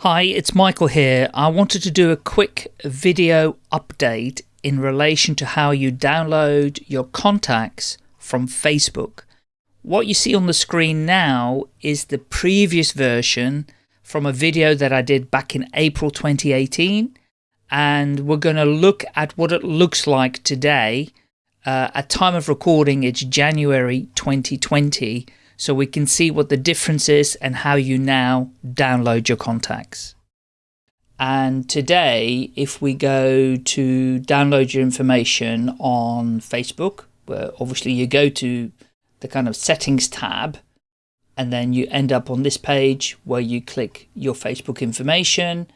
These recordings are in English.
Hi, it's Michael here. I wanted to do a quick video update in relation to how you download your contacts from Facebook. What you see on the screen now is the previous version from a video that I did back in April 2018 and we're going to look at what it looks like today. Uh, at time of recording it's January 2020 so we can see what the difference is and how you now download your contacts. And today, if we go to download your information on Facebook, where obviously you go to the kind of settings tab, and then you end up on this page where you click your Facebook information,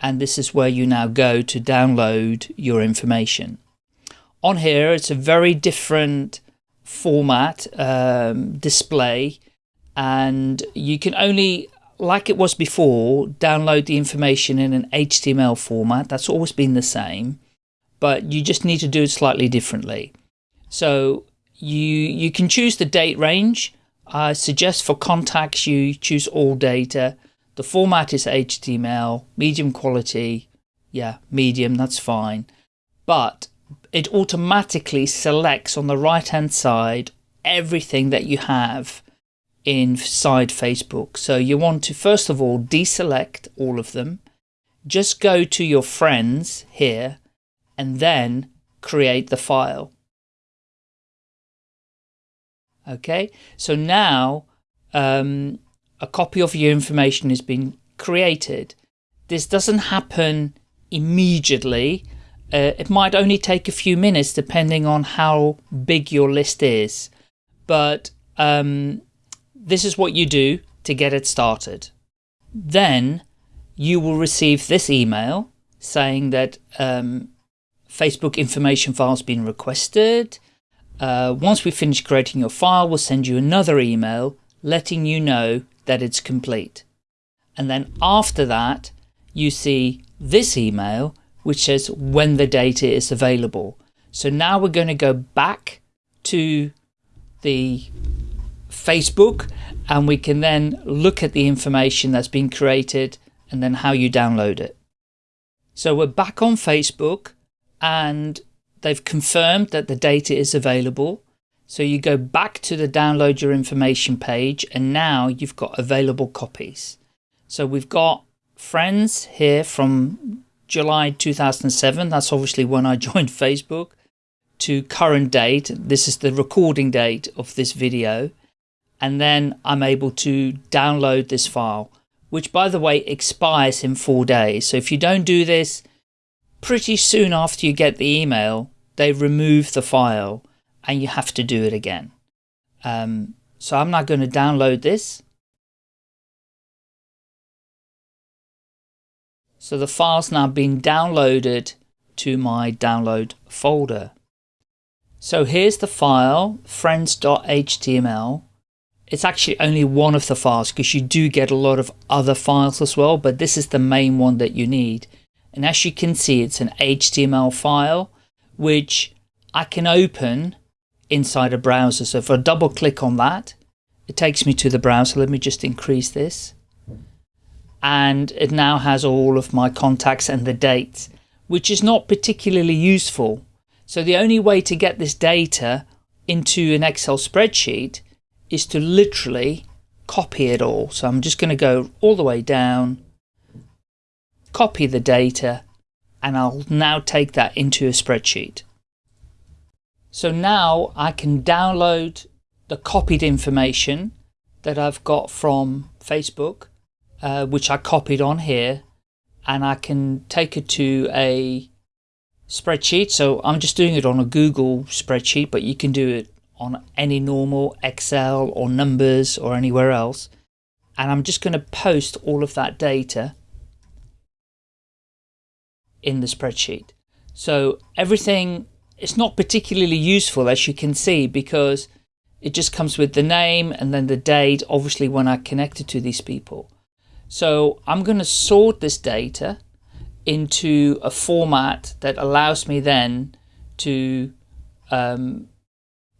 and this is where you now go to download your information. On here, it's a very different format um, display and you can only like it was before download the information in an HTML format. That's always been the same but you just need to do it slightly differently. So you you can choose the date range. I suggest for contacts you choose all data. The format is HTML medium quality. Yeah medium that's fine. But it automatically selects on the right hand side everything that you have inside Facebook. So you want to first of all deselect all of them, just go to your friends here and then create the file. Okay, so now um, a copy of your information has been created. This doesn't happen immediately uh, it might only take a few minutes depending on how big your list is. But um, this is what you do to get it started. Then you will receive this email saying that um, Facebook information file has been requested. Uh, once we finish creating your file, we'll send you another email letting you know that it's complete. And then after that, you see this email which says when the data is available. So now we're going to go back to the Facebook and we can then look at the information that's been created and then how you download it. So we're back on Facebook and they've confirmed that the data is available. So you go back to the download your information page and now you've got available copies. So we've got friends here from July 2007, that's obviously when I joined Facebook, to current date, this is the recording date of this video, and then I'm able to download this file, which by the way expires in four days. So if you don't do this, pretty soon after you get the email, they remove the file and you have to do it again. Um, so I'm not going to download this. So the file's now been downloaded to my download folder. So here's the file, friends.html. It's actually only one of the files because you do get a lot of other files as well, but this is the main one that you need. And as you can see, it's an HTML file, which I can open inside a browser. So if I double click on that, it takes me to the browser. Let me just increase this and it now has all of my contacts and the dates, which is not particularly useful. So the only way to get this data into an Excel spreadsheet is to literally copy it all. So I'm just going to go all the way down, copy the data, and I'll now take that into a spreadsheet. So now I can download the copied information that I've got from Facebook uh, which I copied on here and I can take it to a spreadsheet. So I'm just doing it on a Google spreadsheet, but you can do it on any normal Excel or numbers or anywhere else. And I'm just going to post all of that data in the spreadsheet. So everything, it's not particularly useful as you can see because it just comes with the name and then the date, obviously when I connected to these people. So I'm going to sort this data into a format that allows me then to, um,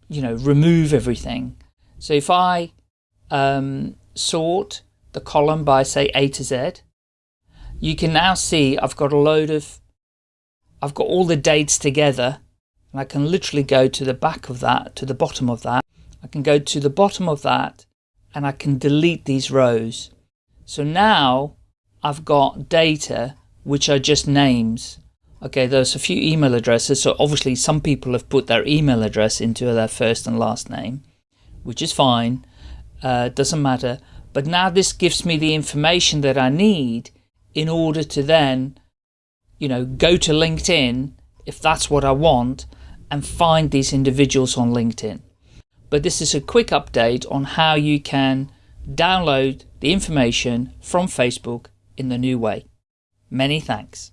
you know, remove everything. So if I um, sort the column by say A to Z, you can now see I've got a load of, I've got all the dates together and I can literally go to the back of that, to the bottom of that. I can go to the bottom of that and I can delete these rows. So now I've got data which are just names. Okay, there's a few email addresses. So obviously some people have put their email address into their first and last name, which is fine. Uh, doesn't matter. But now this gives me the information that I need in order to then, you know, go to LinkedIn if that's what I want and find these individuals on LinkedIn. But this is a quick update on how you can download the information from Facebook in the new way. Many thanks.